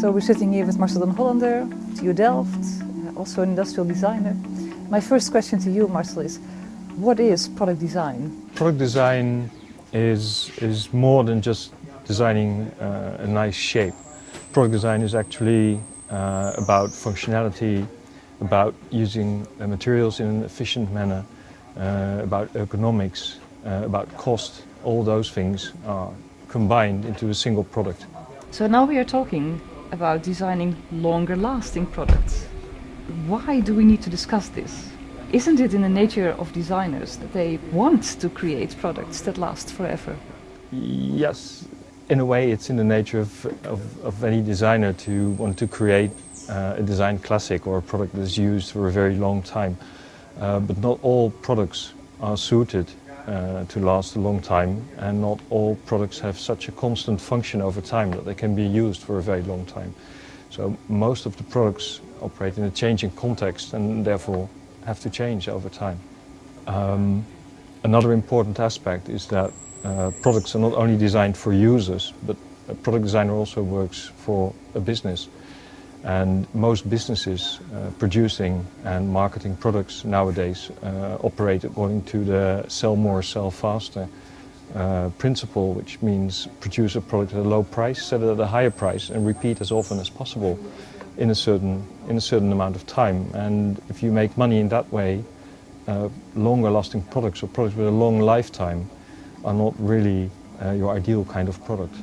So we're sitting here with Marcel den Hollander, TU Delft, uh, also an industrial designer. My first question to you, Marcel, is what is product design? Product design is, is more than just designing uh, a nice shape. Product design is actually uh, about functionality, about using uh, materials in an efficient manner, uh, about ergonomics, uh, about cost. All those things are combined into a single product. So now we are talking about designing longer lasting products. Why do we need to discuss this? Isn't it in the nature of designers that they want to create products that last forever? Yes, in a way it's in the nature of, of, of any designer to want to create uh, a design classic or a product that is used for a very long time. Uh, but not all products are suited uh, to last a long time and not all products have such a constant function over time that they can be used for a very long time. So most of the products operate in a changing context and therefore have to change over time. Um, another important aspect is that uh, products are not only designed for users, but a product designer also works for a business. And most businesses uh, producing and marketing products nowadays uh, operate according to the sell more, sell faster uh, principle, which means produce a product at a low price, sell it at a higher price, and repeat as often as possible in a certain, in a certain amount of time. And if you make money in that way, uh, longer lasting products or products with a long lifetime are not really uh, your ideal kind of product.